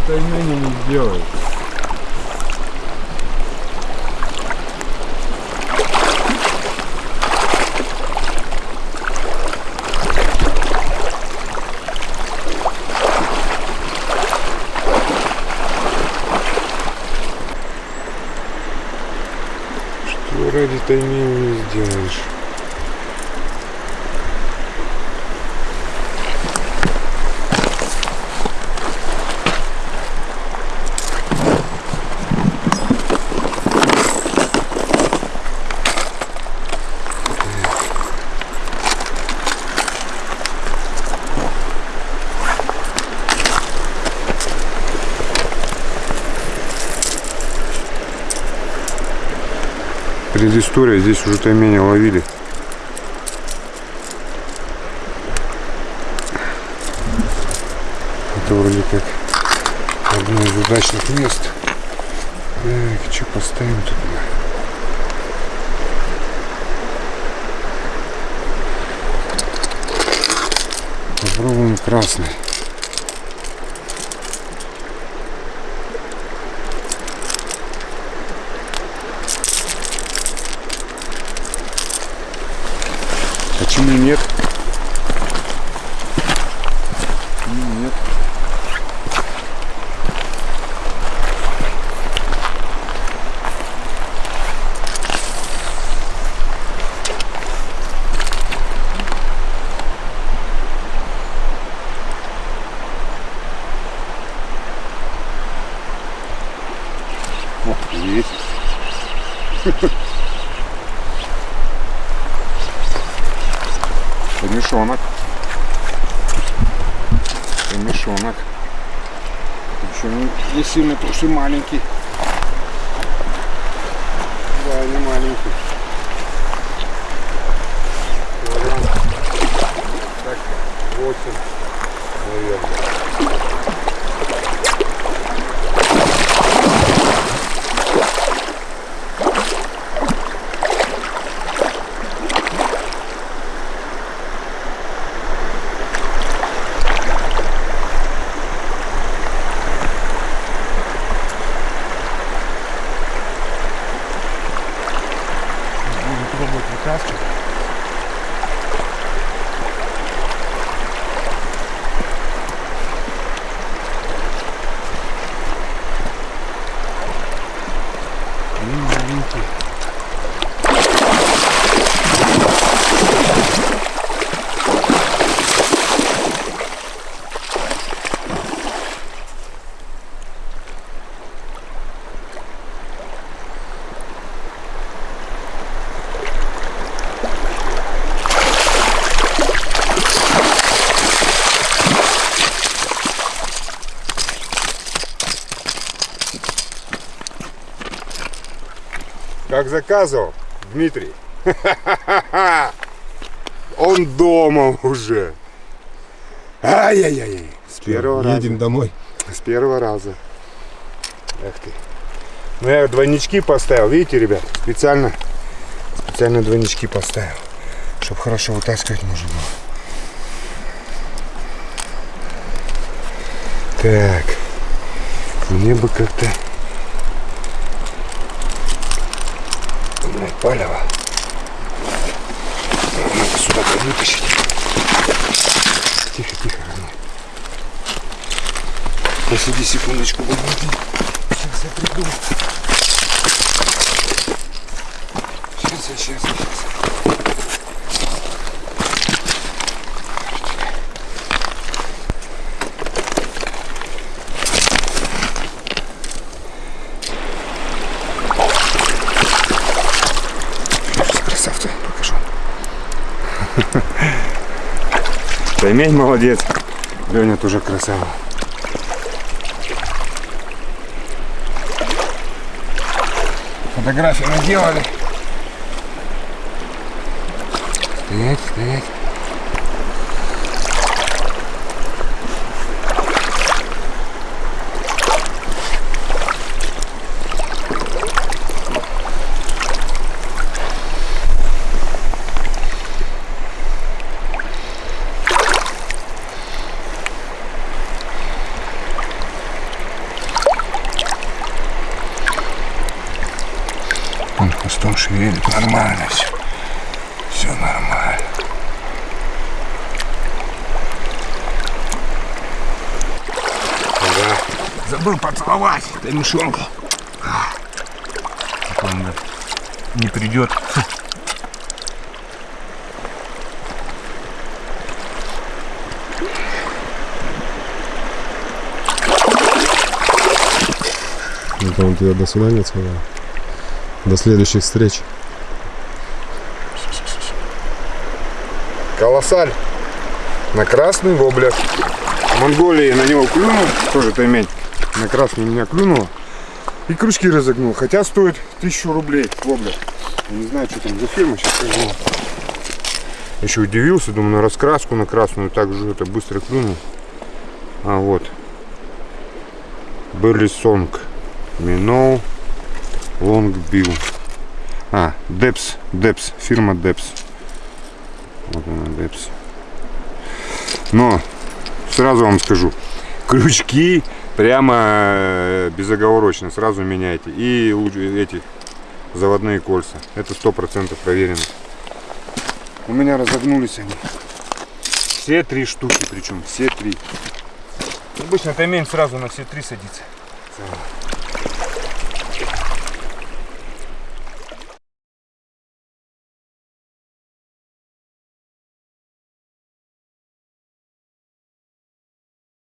ради не сделаешь. Что ради таймени не сделаешь? Предыстория, здесь уже тайменя ловили. Это вроде как одно из удачных мест. Так, что поставим тут? Попробуем красный. Помешонок. Еще не, не сильно, потому что маленький. Да, не маленький. Килограмм. Так, 8, наверное. Будем пробовать вытаскивать. Они маленькие. Как заказывал, Дмитрий. Он дома уже. Ай-яй-яй. С первого Едем раза. домой. С первого раза. Эх ты. Ну я двойнички поставил, видите, ребят? Специально, специально двойнички поставил. Чтобы хорошо вытаскивать можно было. Так. Мне бы как-то... палево. Надо сюда вытащить. Тихо, тихо, родной. Посиди секундочку, подожди. Сейчас я приду. Сейчас, сейчас, сейчас. Таймень молодец. Леня тоже красава. Фотографии наделали. Стоять, стоять. Он хвостом шевелит. Нормально все. Все нормально. Ага. Забыл поцеловать мышонку. Он не придет. Это он тебе до свидания сказал. До следующих встреч. Колоссаль. На красный воблер. В Монголии на него клюнул, тоже таймень. На красный меня клюнуло. И крючки разогнул. Хотя стоит тысячу рублей воблер. Я не знаю, что там за фирма, сейчас скажу. Еще удивился, думаю, на раскраску на красную так же это быстро клюнул. А вот. Balisong. Minnow. Longbill. А, Deps. Deps. Фирма Deps. Вот она, Deps. Но сразу вам скажу, крючки прямо э, безоговорочно сразу меняйте. И луч- эти заводные кольца. Это сто процентов проверено. У меня разогнулись они. Все три штуки, причем все три. Обычно таймень сразу на все три садится.